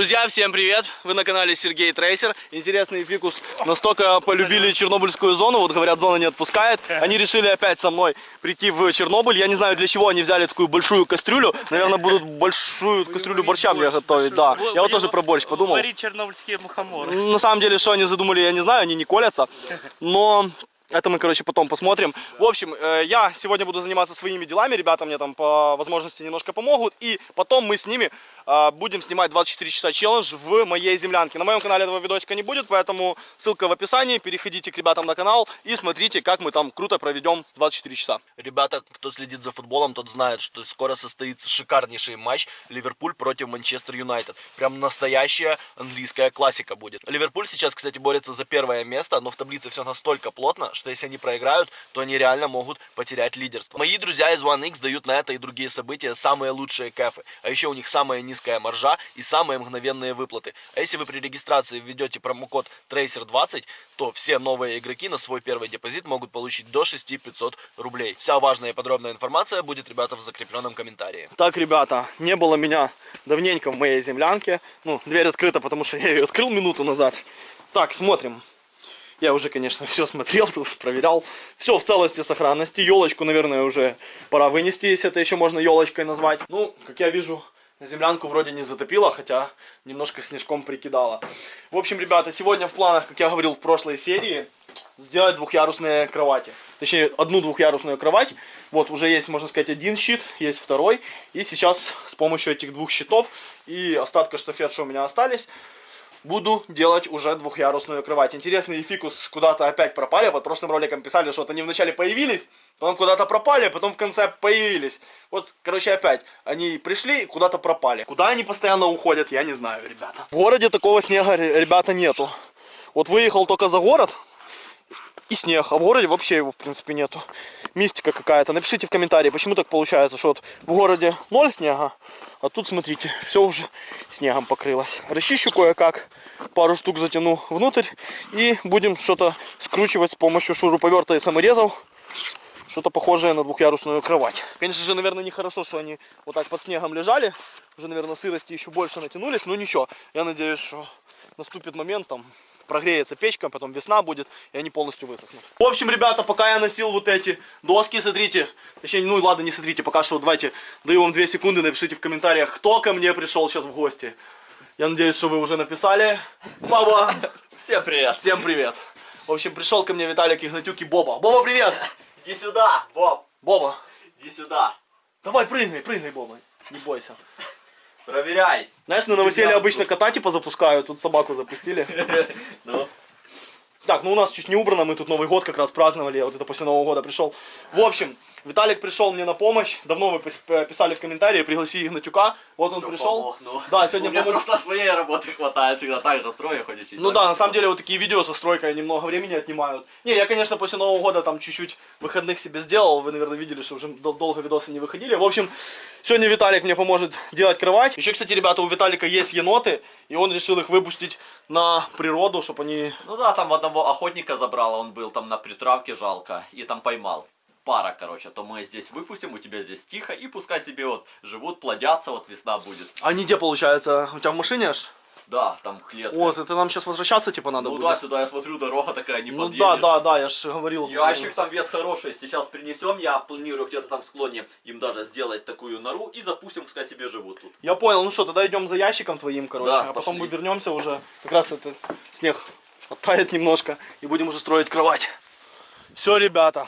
Друзья, всем привет! Вы на канале Сергей Трейсер. Интересный фикус настолько полюбили Чернобыльскую зону, вот говорят, зона не отпускает. Они решили опять со мной прийти в Чернобыль. Я не знаю, для чего они взяли такую большую кастрюлю. Наверное, будут большую кастрюлю борща мне готовить, да. Я вот тоже про борщ подумал. Варить чернобыльские мухоморы. На самом деле, что они задумали, я не знаю, они не колятся. Но это мы, короче, потом посмотрим. В общем, э, я сегодня буду заниматься своими делами. Ребята мне там по возможности немножко помогут. И потом мы с ними будем снимать 24 часа челлендж в моей землянке. На моем канале этого видосика не будет, поэтому ссылка в описании. Переходите к ребятам на канал и смотрите, как мы там круто проведем 24 часа. Ребята, кто следит за футболом, тот знает, что скоро состоится шикарнейший матч Ливерпуль против Манчестер Юнайтед. Прям настоящая английская классика будет. Ливерпуль сейчас, кстати, борется за первое место, но в таблице все настолько плотно, что если они проиграют, то они реально могут потерять лидерство. Мои друзья из OneX дают на это и другие события самые лучшие кэфы. А еще у них самая низкая маржа и самые мгновенные выплаты. А если вы при регистрации введете промокод TRACER20, то все новые игроки на свой первый депозит могут получить до 6500 рублей. Вся важная и подробная информация будет, ребята, в закрепленном комментарии. Так, ребята, не было меня давненько в моей землянке. Ну, дверь открыта, потому что я ее открыл минуту назад. Так, смотрим. Я уже, конечно, все смотрел тут, проверял. Все в целости, сохранности. Елочку, наверное, уже пора вынести, если это еще можно елочкой назвать. Ну, как я вижу, землянку вроде не затопило, хотя немножко снежком прикидала. В общем, ребята, сегодня в планах, как я говорил в прошлой серии, сделать двухъярусные кровати. Точнее, одну двухъярусную кровать. Вот, уже есть, можно сказать, один щит, есть второй. И сейчас с помощью этих двух щитов и остатка штафет, что у меня остались, буду делать уже двухъярусную кровать. Интересный фикус куда-то опять пропали. Вот прошлым роликом писали, что вот они вначале появились, потом куда-то пропали, потом в конце появились. Вот, короче, опять. Они пришли и куда-то пропали. Куда они постоянно уходят, я не знаю, ребята. В городе такого снега, ребята, нету. Вот выехал только за город, и снег, а в городе вообще его, в принципе, нету. Мистика какая-то. Напишите в комментарии, почему так получается, что вот в городе ноль снега, а тут, смотрите, все уже снегом покрылось. Расчищу кое-как, пару штук затяну внутрь и будем что-то скручивать с помощью шуруповерта и саморезов. Что-то похожее на двухъярусную кровать. Конечно же, наверное, нехорошо, что они вот так под снегом лежали. Уже, наверное, сырости еще больше натянулись. Но ничего, я надеюсь, что наступит момент там прогреется печка, потом весна будет, и они полностью высохнут. В общем, ребята, пока я носил вот эти доски, смотрите, точнее, ну ладно, не смотрите, пока что давайте, даю вам 2 секунды, напишите в комментариях, кто ко мне пришел сейчас в гости. Я надеюсь, что вы уже написали. Баба! Всем привет! Всем привет! В общем, пришел ко мне Виталик Игнатюк и Боба. Боба, привет! Иди сюда, Боб! Боба, Иди сюда! давай прыгай, прыгай, Боба, не бойся. Проверяй! Знаешь, на новоселье обычно кота типа запускают, тут собаку запустили. Ну, Так, ну у нас чуть не убрано, мы тут Новый год как раз праздновали, я вот это после Нового года пришел. В общем, Виталик пришел мне на помощь, давно вы э, писали в комментарии, пригласи Игнатюка, вот он всё, пришел. помог, ну. Да, сегодня У меня помог. просто своей работы хватает, всегда так же строю, хоть учить. Ну да, на самом деле вот такие видео со стройкой немного времени отнимают. Не, я, конечно, после Нового года там чуть-чуть выходных себе сделал. Вы, наверное, видели, что уже дол- долго видосы не выходили. В общем, сегодня Виталик мне поможет делать кровать. Еще, кстати, ребята, у Виталика есть еноты, и он решил их выпустить на природу, чтобы они... Ну да, там одного охотника забрало, он был там на притравке, жалко, и там поймал. Пара, короче, то мы здесь выпустим, у тебя здесь тихо, и пускай себе вот живут, плодятся, вот весна будет. Они где, получается? У тебя в машине аж? Да, там клетка. Вот, это нам сейчас возвращаться, типа, надо ну будет? да, сюда я смотрю, дорога такая, не Ну подъедешь. да, да, да, я же говорил. Ящик там вес хороший, сейчас принесем, я планирую где-то там в склоне им даже сделать такую нору и запустим, пускай себе живут тут. Я понял, ну что, тогда идем за ящиком твоим, короче, Да, а потом пошли. мы вернемся уже, как раз это снег оттает немножко, и будем уже строить кровать. Все, ребята,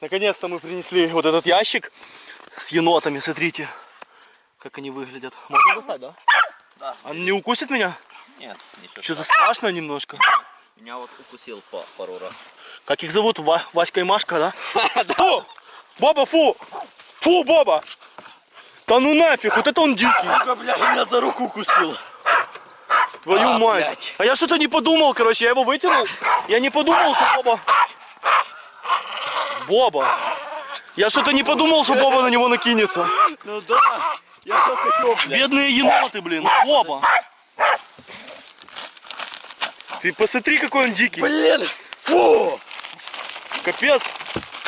наконец-то мы принесли вот этот ящик с енотами, смотрите, как они выглядят. Можно достать, да? Да. Он не укусит меня? Нет, ничего. Что-то страшно немножко. Меня вот укусил по пару раз. Как их зовут? Ва Васька и Машка, да? Фу! Боба, фу! Фу, Боба! Да ну нафиг, вот это он дикий. Сука, бля, меня за руку укусил. Твою А, мать. блядь. А я что-то не подумал, короче, я его вытянул. Я не подумал, что Боба... Боба. Я что-то не подумал, что Боба на него накинется. Ну да, я сейчас хочу, блядь. Бедные еноты, блин. Боба. Ты посмотри, какой он дикий. Блин, фу! Капец.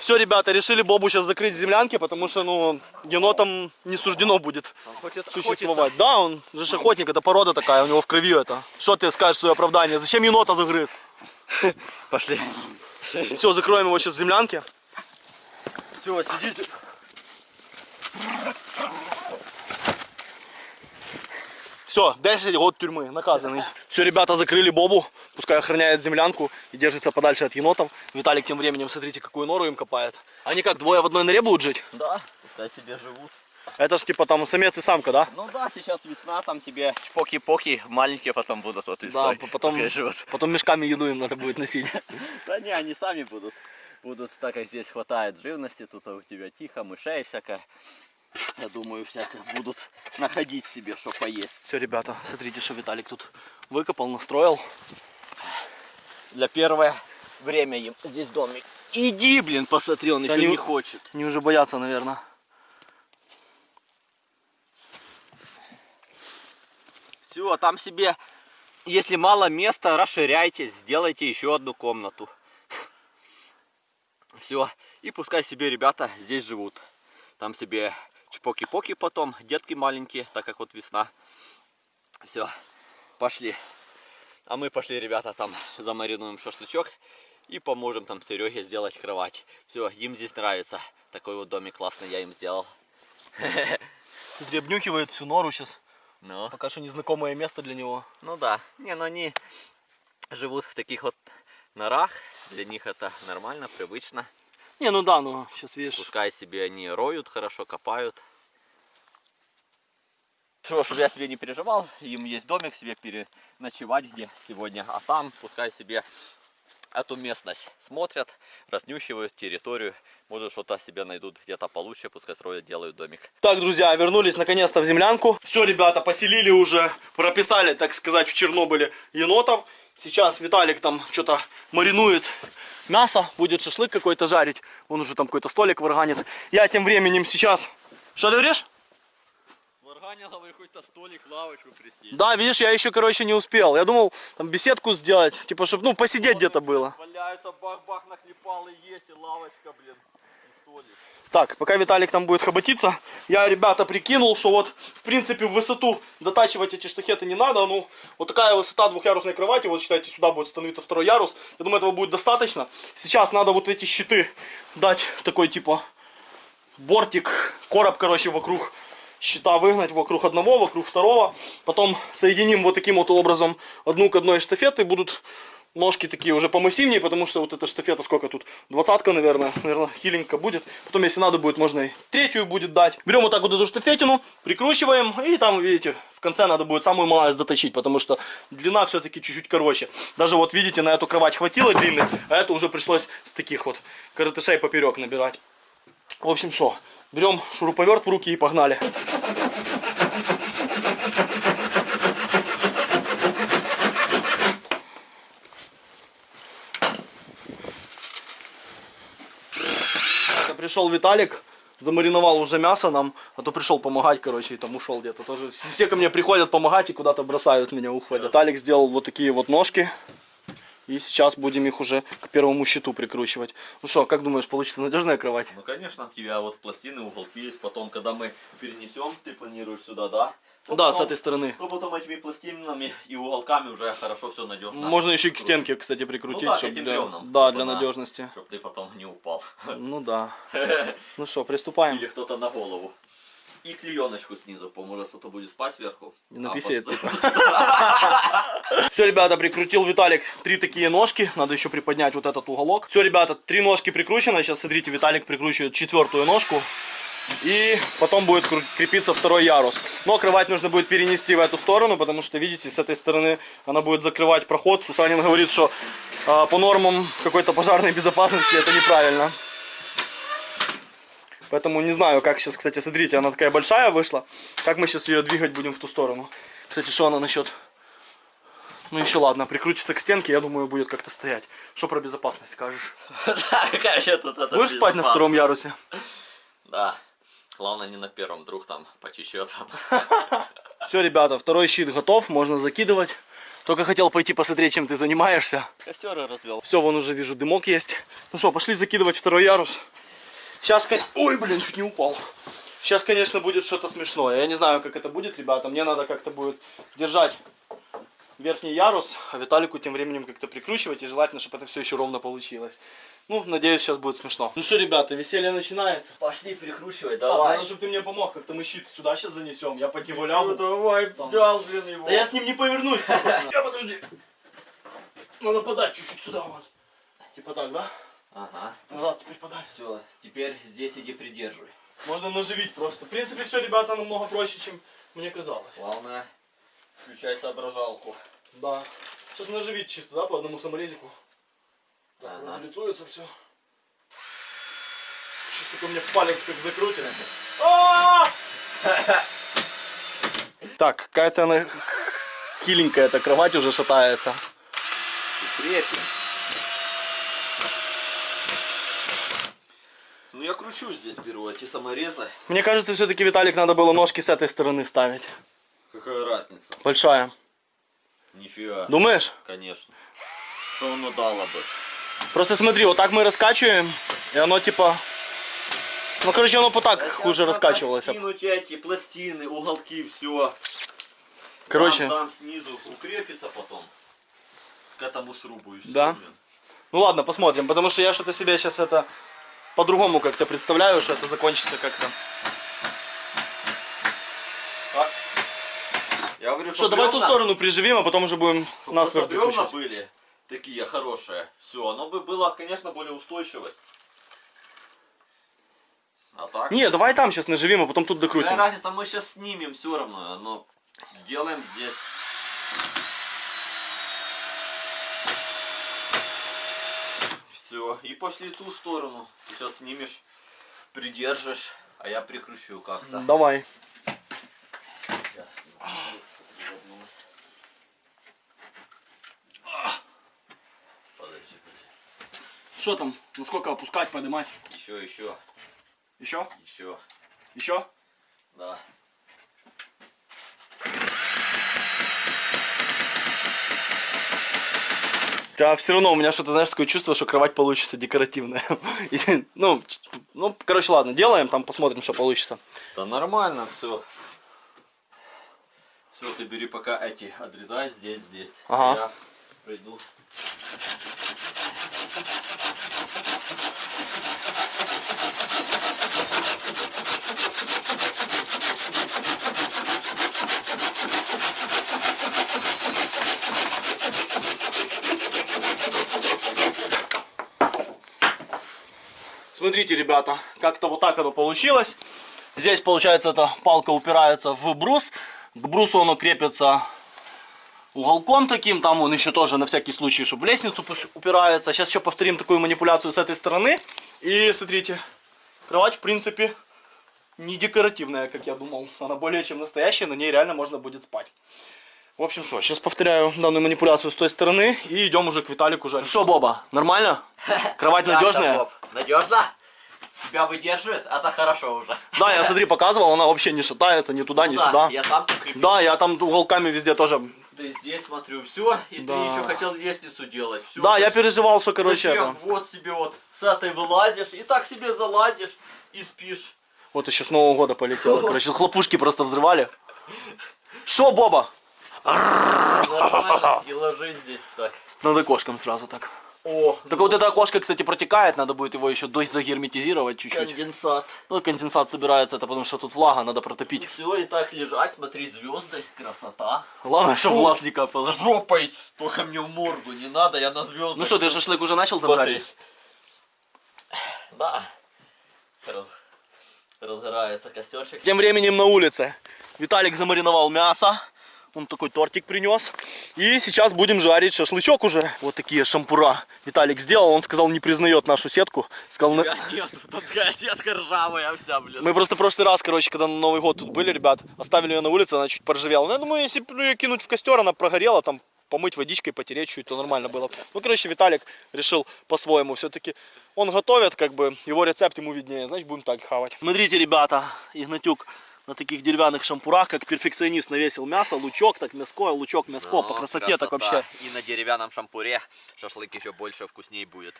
Все, ребята, решили Бобу сейчас закрыть в землянке, потому что, ну, енотам не суждено будет хочет существовать. Да, он же охотник, это порода такая, у него в крови это. Что ты скажешь свое оправдание? Зачем енота загрыз? Пошли. Все, закроем его сейчас в землянке. Все, сидите. Все, 10 год тюрьмы, наказанный. Все, ребята закрыли Бобу, пускай охраняет землянку и держится подальше от енотов. Виталик тем временем, смотрите, какую нору им копает. Они как, двое в одной норе будут жить? Да, пускай себе живут. Это ж типа там самец и самка, да? Ну да, сейчас весна, там себе чпоки-поки, маленькие потом будут вот и Да, потом, потом мешками еду им надо будет носить. Да не, они сами будут. Будут, так как здесь хватает живности, тут у тебя тихо, мышей всякое. Я думаю, всяких будут находить себе, что поесть. Все, ребята, смотрите, что Виталик тут выкопал, настроил. Для первое время им здесь домик. Иди, блин, посмотри, он Да еще не- не хочет. Они уже боятся, наверное. Все, там себе, если мало места, расширяйте, сделайте еще одну комнату. Все, и пускай себе ребята здесь живут. Там себе чпоки-поки потом, детки маленькие, так как вот весна. Все, пошли. А мы пошли, ребята, там замаринуем шашлычок и поможем там Сереге сделать кровать. Все, им здесь нравится. Такой вот домик классный я им сделал. Смотри, обнюхивает всю нору сейчас. Ну. Пока что незнакомое место для него. Ну да. Не, ну они живут в таких вот норах. Для них это нормально, привычно. Не, ну да, ну сейчас видишь. Пускай себе они роют хорошо, копают. Что, чтобы я себе не переживал, им есть домик себе переночевать где сегодня, а там пускай себе эту местность смотрят, разнюхивают территорию, может что-то себе найдут где-то получше, пускай строят, делают домик. Так, друзья, вернулись наконец-то в землянку. Все, ребята, поселили уже, прописали, так сказать, в Чернобыле енотов. Сейчас Виталик там что-то маринует мясо, будет шашлык какой-то жарить. Он уже там какой-то столик варганит. Я тем временем сейчас... Что ты говоришь? Сварганил, говорю, хоть-то столик, лавочку присесть. Да, видишь, я еще, короче, не успел. Я думал, там беседку сделать, типа, чтобы, ну, посидеть где-то было. Валяется, бах-бах, наклепал и есть, и лавочка, блин, и столик. Так, пока Виталик там будет хоботиться, я, ребята, прикинул, что вот, в принципе, в высоту дотачивать эти штахеты не надо. Ну, вот такая высота двухъярусной кровати, вот считайте, сюда будет становиться второй ярус. Я думаю, этого будет достаточно. Сейчас надо вот эти щиты дать такой, типа, бортик, короб, короче, вокруг щита выгнать, вокруг одного, вокруг второго. Потом соединим вот таким вот образом одну к одной штафеты. Будут ножки такие уже помассивнее, потому что вот эта штафета сколько тут? Двадцатка, наверное. Наверное, хиленько будет. Потом, если надо будет, можно и третью будет дать. Берем вот так вот эту штафетину, прикручиваем. И там, видите, в конце надо будет самую малость доточить, потому что длина все-таки чуть-чуть короче. Даже вот, видите, на эту кровать хватило длинных, а это уже пришлось с таких вот коротышей поперек набирать. В общем, что, берем шуруповерт в руки и погнали. Пришел Виталик, замариновал уже мясо нам, а то пришел помогать, короче, и там ушел где-то. Тоже все ко мне приходят помогать и куда-то бросают меня, уходят. Виталик сделал вот такие вот ножки. И сейчас будем их уже к первому щиту прикручивать. Ну что, как думаешь, получится надежная кровать? Ну, конечно, у тебя вот пластины, уголки есть. Потом, когда мы перенесем, ты планируешь сюда, да? То Да, с потом- этой стороны. То потом этими пластинами и уголками уже хорошо все надежно. Можно еще и к стенке, кстати, прикрутить, Ну да, этим для, да, чтобы для на- надежности. Чтоб ты потом не упал. Ну да. Ну что, приступаем. Или кто-то на голову. И клееночку снизу, поможет кто-то будет спать сверху. И на А пос- Все, ребята, прикрутил Виталик три такие ножки. Надо еще приподнять вот этот уголок. Все, ребята, три ножки прикручены. Сейчас, смотрите, Виталик прикручивает четвертую ножку. И потом будет крепиться второй ярус. Но кровать нужно будет перенести в эту сторону, потому что, видите, с этой стороны она будет закрывать проход. Сусанин говорит, что а, по нормам какой-то пожарной безопасности это неправильно. Поэтому не знаю, как сейчас, кстати, смотрите, она такая большая вышла. Как мы сейчас ее двигать будем в ту сторону. Кстати, что она насчет... Ну еще ладно, прикрутится к стенке, я думаю, будет как-то стоять. Что про безопасность скажешь? Будешь спать на втором ярусе? Да. Главное не на первом, вдруг там потечет. Все, ребята, второй щит готов, можно закидывать. Только хотел пойти посмотреть, чем ты занимаешься. Костеры развел. Все, вон уже вижу, дымок есть. Ну что, пошли закидывать второй ярус. Сейчас, ой, блин, чуть не упал. Сейчас, конечно, будет что-то смешное. Я не знаю, как это будет, ребята. Мне надо как-то будет держать верхний ярус, а Виталику тем временем как-то прикручивать. И желательно, чтобы это все еще ровно получилось. Ну, надеюсь, сейчас будет смешно. Ну что, ребята, веселье начинается. Пошли перекручивай, Так, надо, чтобы ты мне помог, как-то мы щит сюда сейчас занесем. Я под него лягу. давай, взял, блин, его. Да я с ним не повернусь. Я подожди. Надо подать чуть-чуть сюда вот. Типа так, да? Ага. Назад теперь подай. Все, теперь здесь иди придерживай. Можно наживить просто. В принципе, все, ребята, намного проще, чем мне казалось. Главное, включай соображалку. Да. Сейчас наживить чисто, да, по одному саморезику. Так, Ага. вроде лицуется все. Сейчас только мне палец как закрутит. А! Так, какая-то она хиленькая, эта кровать уже шатается. Крепим. Ну я кручу здесь беру эти саморезы. Мне кажется, все-таки, Виталик, надо было ножки с этой стороны ставить. Какая разница? Большая. Нифига. Думаешь? Конечно. Что оно дало бы? Просто смотри, вот так мы раскачиваем, и оно типа... Ну, короче, оно по так хуже раскачивалось. Кинуть эти пластины, уголки, все. Короче, Там, там снизу укрепится потом. К этому срубу и все. Да. ну ладно, посмотрим, потому что я что-то себе сейчас это по-другому как-то представляю, что это закончится как-то. Я говорю, Что, давай ту сторону приживим, а потом уже будем нас Просто бревна были такие хорошие. Все, оно бы было, конечно, более устойчивость. А так? Не, давай там сейчас наживим, а потом тут Какая докрутим. разница, мы сейчас снимем все равно, но делаем здесь. Все, и пошли ту сторону. Сейчас снимешь, придержишь, а я прикручу как-то. Давай. Что там? Насколько опускать, поднимать? Еще, еще, Еще? еще. Еще? Да. Да, все равно у меня что-то, знаешь, такое чувство, что кровать получится декоративная. Ну, ну, короче, ладно, делаем, там посмотрим, что получится. Да нормально все. Все, ты бери пока эти, отрезай здесь, здесь. Ага. Я пройду. Смотрите, ребята, как-то вот так оно получилось. Здесь, получается, эта палка упирается в брус. К брусу оно крепится уголком таким. Там он еще тоже на всякий случай, чтобы в лестницу упирается. Сейчас еще повторим такую манипуляцию с этой стороны. И смотрите, кровать, в принципе, не декоративная, как я думал. Она более чем настоящая, на ней реально можно будет спать. В общем, что, сейчас повторяю данную манипуляцию с той стороны и идем уже к Виталику жарить. Что, Боба, нормально? Кровать надежная? Надежно? Тебя выдерживает? Это хорошо уже. Да, я смотри, показывал, она вообще не шатается ни туда, ни Да, сюда. Я крепил. Да, я там уголками везде тоже. Ты здесь смотрю, все, и Да. ты еще хотел лестницу делать. Всё, Да, я переживал, что, короче, Зачем? это... Вот себе вот с этой вылазишь, и так себе залазишь, и спишь. Вот еще с Нового года полетело. Короче, хлопушки просто взрывали. Что, Боба? И ложись здесь так. Над окошком сразу так. О, Только вот это окошко, кстати, протекает, надо будет его еще загерметизировать чуть-чуть. конденсат. Ну, конденсат собирается, это потому что тут влага, надо протопить. Все, и так лежать, смотреть звезды, красота. Главное, чтобы глаз не капало. жопой, только мне в морду не надо, я на звезды. Ну что, ты шашлык уже начал там Смотри. жарить? Да. Раз- Разгорается костерчик. Тем временем на улице Виталик замариновал мясо. Он такой тортик принес. И сейчас будем жарить шашлычок уже. Вот такие шампура Виталик сделал. Он сказал, не признает нашу сетку. Сказал, «На- Нет, тут такая сетка ржавая вся, блин. мы просто в прошлый раз, короче, когда на Новый год тут были, ребят, оставили ее на улице, она чуть поржавела. Ну, я думаю, если ну, ее кинуть в костер, она прогорела, там помыть водичкой, потереть чуть, то нормально было. Ну, короче, Виталик решил по-своему. Все-таки он готовит, как бы, его рецепт ему виднее. Значит, будем так хавать. Смотрите, ребята, Игнатюк на таких деревянных шампурах, как перфекционист навесил мясо, лучок, так мяско, лучок, мяско, Ну, по красоте так красота. вообще. И на деревянном шампуре шашлык еще больше вкуснее будет.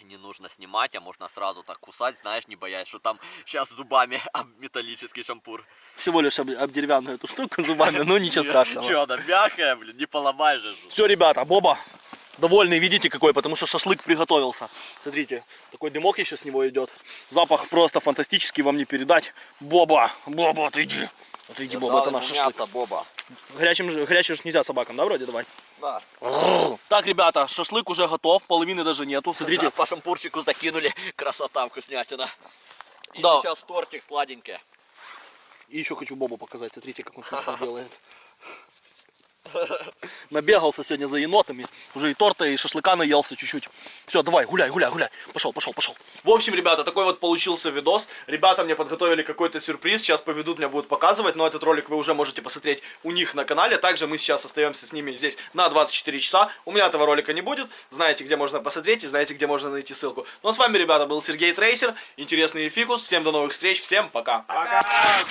Не нужно снимать, а можно сразу так кусать, знаешь, не боясь, что там сейчас зубами об металлический шампур. Всего лишь об, об деревянную эту штуку зубами, но ничего страшного. Че, она мягкая, блин, не поломаешь же. Все, ребята, Боба довольный, видите какой, потому что шашлык приготовился. Смотрите, такой дымок еще с него идет. Запах просто фантастический, вам не передать. Боба, Боба, отойди. Отойди, Боба, это наш шашлык. Боба. Горячим, горячий же нельзя собакам, да, вроде, давай? Да. Так, ребята, шашлык уже готов, половины даже нету. Смотрите, По шампурчику закинули, красота, вкуснятина. И Да. сейчас тортик сладенький. и еще хочу Бобу показать, смотрите, как он шашлык делает. Набегался сегодня за енотами, уже и торта, и шашлыка наелся чуть-чуть. Все, давай, гуляй, гуляй, гуляй. Пошел, пошел, пошел. В общем, ребята, такой вот получился видос. Ребята мне подготовили какой-то сюрприз, сейчас поведут, меня будут показывать, но этот ролик вы уже можете посмотреть у них на канале. Также мы сейчас остаемся с ними здесь на 24 часа. У меня этого ролика не будет, знаете, где можно посмотреть и знаете, где можно найти ссылку. Ну а с вами, ребята, был Сергей Трейсер, интересный фикус. Всем до новых встреч, всем пока. Пока!